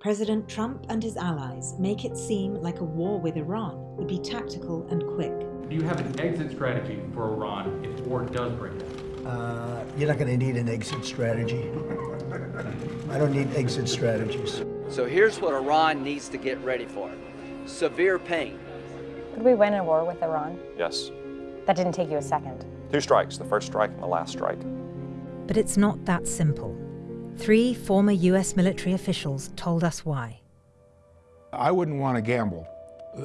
President Trump and his allies make it seem like a war with Iran would be tactical and quick. Do you have an exit strategy for Iran if war does break out? Uh, you're not going to need an exit strategy. I don't need exit strategies. So here's what Iran needs to get ready for severe pain. Could we win a war with Iran? Yes. That didn't take you a second. Two strikes, the first strike and the last strike. But it's not that simple. Three former US military officials told us why. I wouldn't want to gamble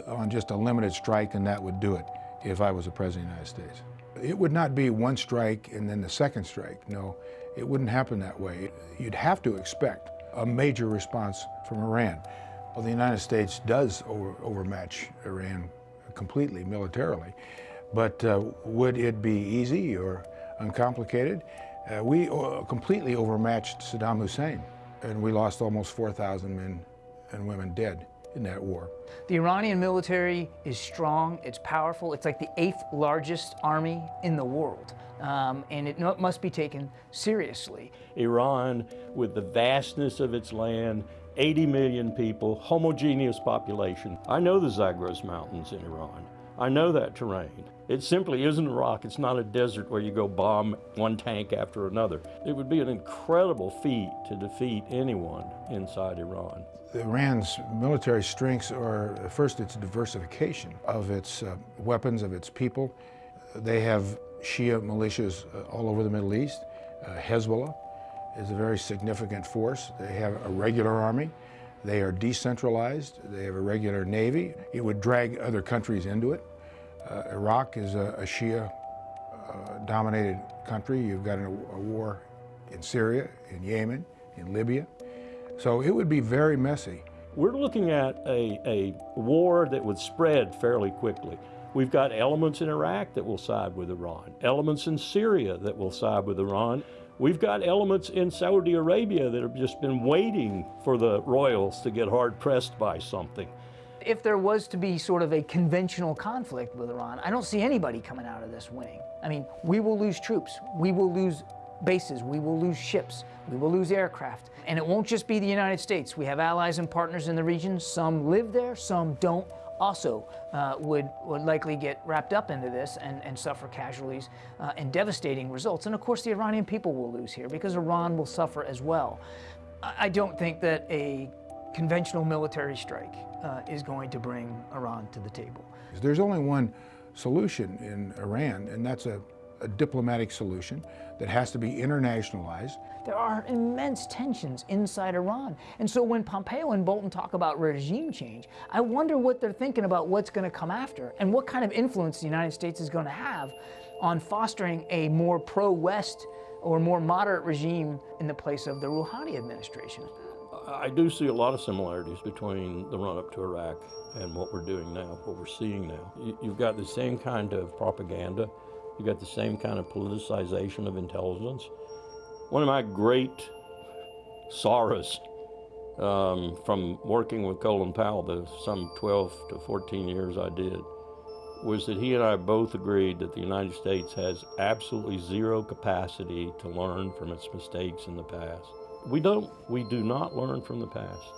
on just a limited strike and that would do it if I was the President of the United States. It would not be one strike and then the second strike. No, it wouldn't happen that way. You'd have to expect a major response from Iran. Well, the United States does over, overmatch Iran completely militarily, but uh, would it be easy or uncomplicated? Uh, we uh, completely overmatched Saddam Hussein, and we lost almost 4,000 men and women dead in that war. The Iranian military is strong, it's powerful, it's like the eighth largest army in the world. Um, and it must be taken seriously. Iran, with the vastness of its land, 80 million people, homogeneous population. I know the Zagros Mountains in Iran. I know that terrain. It simply isn't a rock. It's not a desert where you go bomb one tank after another. It would be an incredible feat to defeat anyone inside Iran. Iran's military strengths are, first, its diversification of its uh, weapons, of its people. They have Shia militias uh, all over the Middle East. Uh, Hezbollah is a very significant force. They have a regular army. They are decentralized. They have a regular navy. It would drag other countries into it. Uh, Iraq is a, a Shia-dominated uh, country. You've got a, a war in Syria, in Yemen, in Libya. So it would be very messy. We're looking at a, a war that would spread fairly quickly. We've got elements in Iraq that will side with Iran, elements in Syria that will side with Iran. We've got elements in Saudi Arabia that have just been waiting for the royals to get hard pressed by something. If there was to be sort of a conventional conflict with Iran, I don't see anybody coming out of this winning. I mean, we will lose troops, we will lose bases, we will lose ships, we will lose aircraft. And it won't just be the United States. We have allies and partners in the region. Some live there, some don't also uh, would, would likely get wrapped up into this and, and suffer casualties uh, and devastating results. And of course, the Iranian people will lose here because Iran will suffer as well. I don't think that a conventional military strike uh, is going to bring Iran to the table. There's only one solution in Iran, and that's a, a diplomatic solution that has to be internationalized. There are immense tensions inside Iran. And so when Pompeo and Bolton talk about regime change, I wonder what they're thinking about what's going to come after and what kind of influence the United States is going to have on fostering a more pro-West or more moderate regime in the place of the Rouhani administration. I do see a lot of similarities between the run-up to Iraq and what we're doing now, what we're seeing now. You've got the same kind of propaganda. You've got the same kind of politicization of intelligence. One of my great sorrows um, from working with Colin Powell, the some 12 to 14 years I did, was that he and I both agreed that the United States has absolutely zero capacity to learn from its mistakes in the past. We don't, we do not learn from the past.